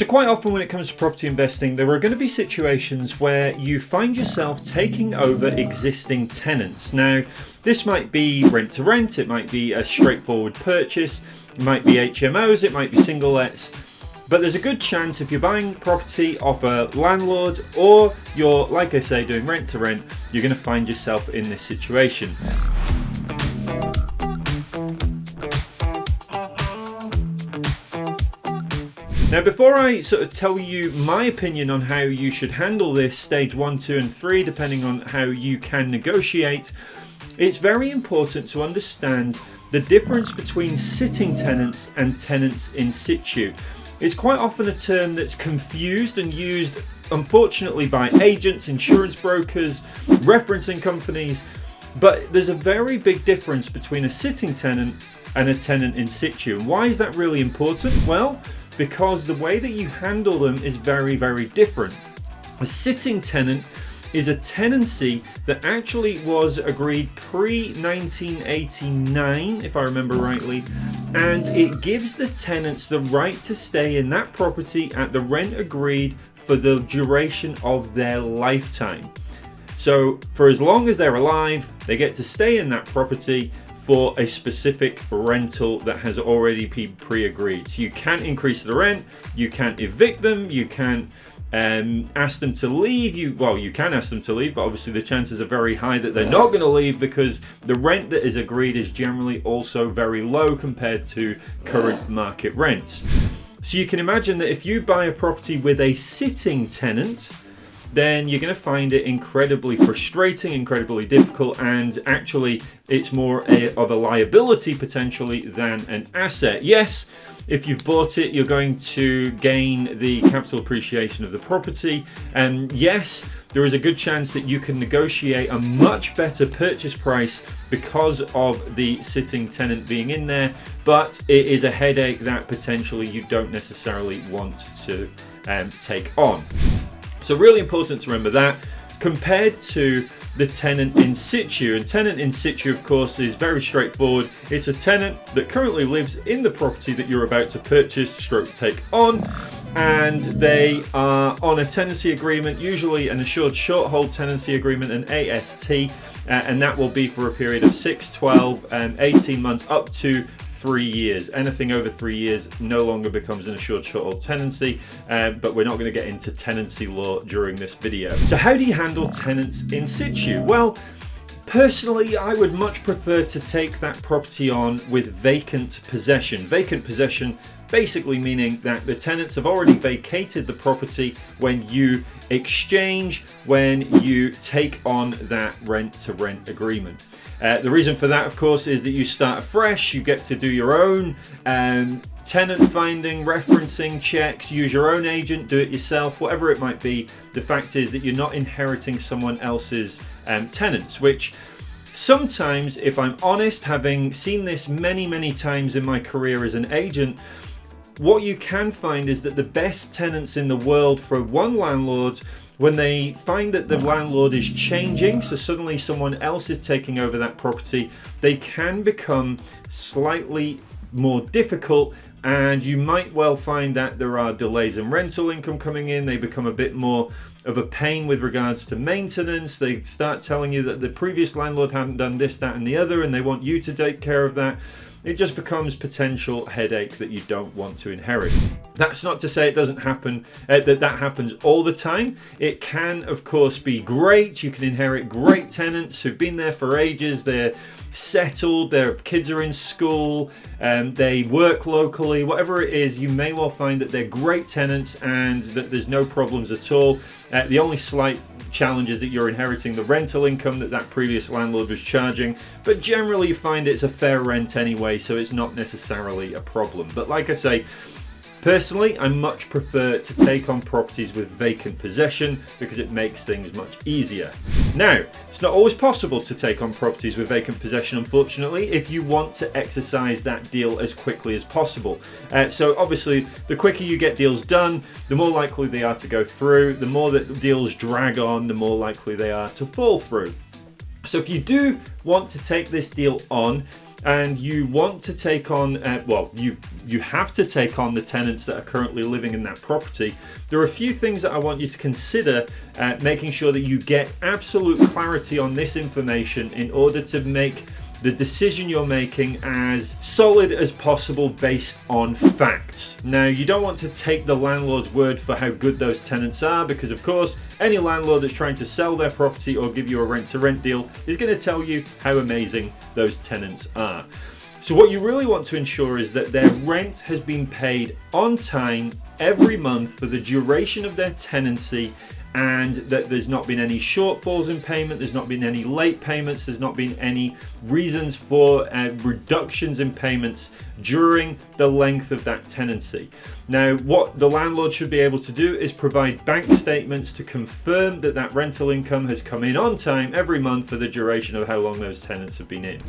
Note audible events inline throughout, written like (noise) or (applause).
So quite often when it comes to property investing, there are going to be situations where you find yourself taking over existing tenants. Now, this might be rent to rent, it might be a straightforward purchase, it might be HMOs, it might be single lets, but there's a good chance if you're buying property off a landlord or you're, like I say, doing rent to rent, you're going to find yourself in this situation. Now before I sort of tell you my opinion on how you should handle this stage 1, 2 and 3 depending on how you can negotiate, it's very important to understand the difference between sitting tenants and tenants in situ. It's quite often a term that's confused and used unfortunately by agents, insurance brokers, referencing companies, but there's a very big difference between a sitting tenant and a tenant in situ. Why is that really important? Well, because the way that you handle them is very, very different. A sitting tenant is a tenancy that actually was agreed pre-1989, if I remember rightly, and it gives the tenants the right to stay in that property at the rent agreed for the duration of their lifetime. So for as long as they're alive, they get to stay in that property for a specific rental that has already been pre-agreed. So you can't increase the rent, you can't evict them, you can't um, ask them to leave. You Well, you can ask them to leave, but obviously the chances are very high that they're not going to leave because the rent that is agreed is generally also very low compared to current market rents. So you can imagine that if you buy a property with a sitting tenant, then you're going to find it incredibly frustrating, incredibly difficult, and actually it's more a, of a liability potentially than an asset. Yes, if you've bought it, you're going to gain the capital appreciation of the property. And yes, there is a good chance that you can negotiate a much better purchase price because of the sitting tenant being in there. But it is a headache that potentially you don't necessarily want to um, take on. So really important to remember that compared to the tenant in situ. And tenant in situ, of course, is very straightforward. It's a tenant that currently lives in the property that you're about to purchase, stroke take on, and they are on a tenancy agreement, usually an assured short hold tenancy agreement, an AST, uh, and that will be for a period of 6, 12, and 18 months up to three years. Anything over three years no longer becomes an assured short tenancy, uh, but we're not going to get into tenancy law during this video. So how do you handle tenants in situ? Well, Personally, I would much prefer to take that property on with vacant possession. Vacant possession basically meaning that the tenants have already vacated the property when you exchange, when you take on that rent to rent agreement. Uh, the reason for that, of course, is that you start afresh. You get to do your own um, tenant finding, referencing checks, use your own agent, do it yourself, whatever it might be. The fact is that you're not inheriting someone else's um, tenants, which sometimes, if I'm honest, having seen this many, many times in my career as an agent, what you can find is that the best tenants in the world for one landlord when they find that the landlord is changing, so suddenly someone else is taking over that property, they can become slightly more difficult and you might well find that there are delays in rental income coming in. They become a bit more of a pain with regards to maintenance. They start telling you that the previous landlord hadn't done this, that and the other and they want you to take care of that it just becomes potential headache that you don't want to inherit. That's not to say it doesn't happen, uh, that that happens all the time. It can, of course, be great. You can inherit great tenants who've been there for ages. They're settled, their kids are in school, um, they work locally, whatever it is, you may well find that they're great tenants and that there's no problems at all. Uh, the only slight challenge is that you're inheriting the rental income that that previous landlord was charging, but generally you find it's a fair rent anyway, so it's not necessarily a problem. But like I say, Personally, I much prefer to take on properties with vacant possession because it makes things much easier. Now, it's not always possible to take on properties with vacant possession, unfortunately, if you want to exercise that deal as quickly as possible. Uh, so obviously, the quicker you get deals done, the more likely they are to go through. The more that deals drag on, the more likely they are to fall through. So if you do want to take this deal on, and you want to take on, uh, well, you you have to take on the tenants that are currently living in that property, there are a few things that I want you to consider uh, making sure that you get absolute clarity on this information in order to make the decision you're making as solid as possible based on facts. Now, you don't want to take the landlord's word for how good those tenants are because, of course, any landlord that's trying to sell their property or give you a rent to rent deal is going to tell you how amazing those tenants are. So what you really want to ensure is that their rent has been paid on time every month for the duration of their tenancy and that there's not been any shortfalls in payment, there's not been any late payments, there's not been any reasons for uh, reductions in payments during the length of that tenancy. Now, what the landlord should be able to do is provide bank statements to confirm that that rental income has come in on time every month for the duration of how long those tenants have been in.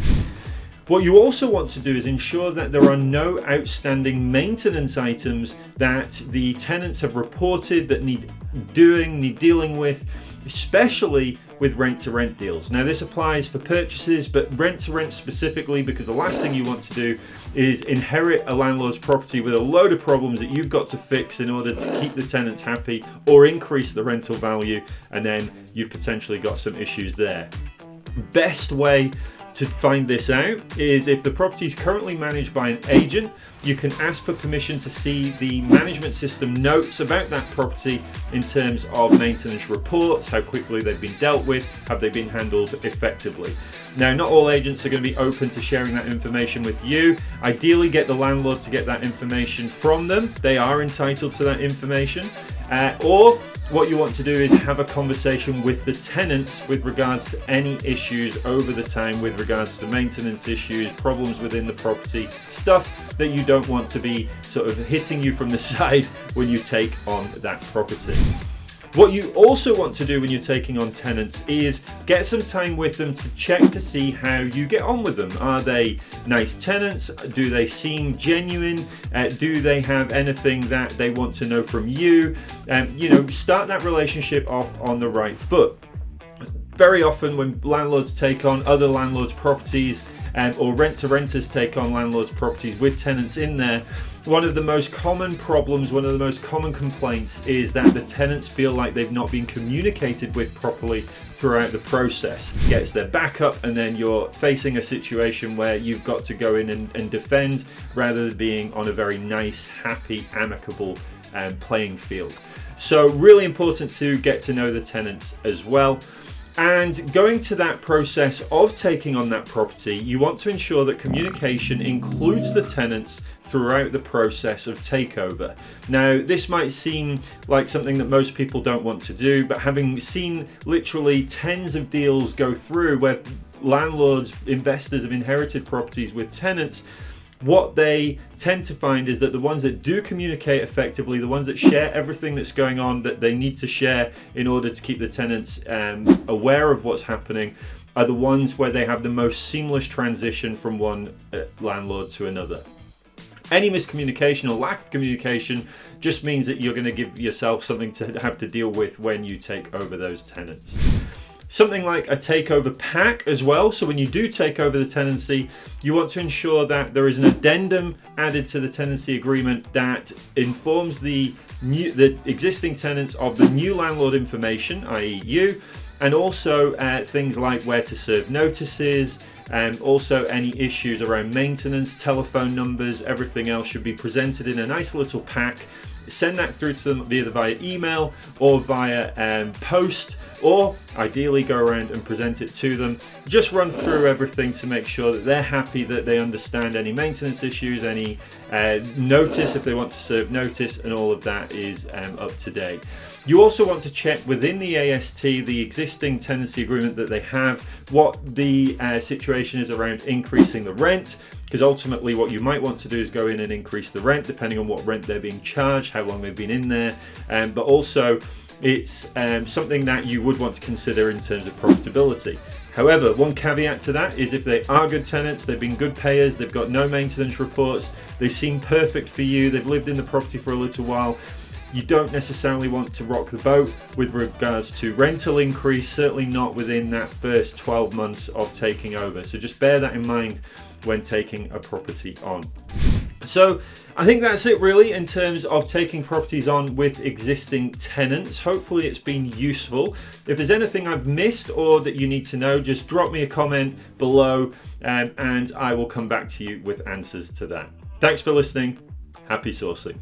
What you also want to do is ensure that there are no outstanding maintenance items that the tenants have reported that need doing, need dealing with, especially with rent to rent deals. Now this applies for purchases, but rent to rent specifically because the last thing you want to do is inherit a landlord's property with a load of problems that you've got to fix in order to keep the tenants happy or increase the rental value and then you've potentially got some issues there. Best way to find this out is if the property is currently managed by an agent, you can ask for permission to see the management system notes about that property in terms of maintenance reports, how quickly they've been dealt with, have they been handled effectively. Now, not all agents are going to be open to sharing that information with you. Ideally, get the landlord to get that information from them. They are entitled to that information. Uh, or what you want to do is have a conversation with the tenants with regards to any issues over the time with regards to maintenance issues, problems within the property, stuff that you don't want to be sort of hitting you from the (laughs) side when you take on that property. What you also want to do when you're taking on tenants is get some time with them to check to see how you get on with them. Are they nice tenants? Do they seem genuine? Uh, do they have anything that they want to know from you? Um, you know, start that relationship off on the right foot. Very often when landlords take on other landlords' properties, um, or rent to renters take on landlords' properties with tenants in there, one of the most common problems, one of the most common complaints is that the tenants feel like they've not been communicated with properly throughout the process. Gets their back up and then you're facing a situation where you've got to go in and, and defend rather than being on a very nice, happy, amicable um, playing field. So really important to get to know the tenants as well. And going to that process of taking on that property, you want to ensure that communication includes the tenants throughout the process of takeover. Now, this might seem like something that most people don't want to do, but having seen literally tens of deals go through where landlords, investors have inherited properties with tenants, what they tend to find is that the ones that do communicate effectively, the ones that share everything that's going on that they need to share in order to keep the tenants um, aware of what's happening, are the ones where they have the most seamless transition from one uh, landlord to another. Any miscommunication or lack of communication just means that you're going to give yourself something to have to deal with when you take over those tenants. Something like a takeover pack as well. So when you do take over the tenancy, you want to ensure that there is an addendum added to the tenancy agreement that informs the new, the existing tenants of the new landlord information, i.e. you, and also uh, things like where to serve notices, and um, also any issues around maintenance, telephone numbers, everything else should be presented in a nice little pack send that through to them either via email or via um, post or ideally go around and present it to them. Just run through everything to make sure that they're happy that they understand any maintenance issues, any uh, notice if they want to serve notice and all of that is um, up to date. You also want to check within the AST, the existing tenancy agreement that they have, what the uh, situation is around increasing the rent, because ultimately what you might want to do is go in and increase the rent depending on what rent they're being charged, how long they've been in there, um, but also it's um, something that you would want to consider in terms of profitability. However, one caveat to that is if they are good tenants, they've been good payers, they've got no maintenance reports, they seem perfect for you, they've lived in the property for a little while, you don't necessarily want to rock the boat with regards to rental increase, certainly not within that first 12 months of taking over. So just bear that in mind when taking a property on. So I think that's it really in terms of taking properties on with existing tenants. Hopefully it's been useful. If there's anything I've missed or that you need to know, just drop me a comment below um, and I will come back to you with answers to that. Thanks for listening. Happy sourcing.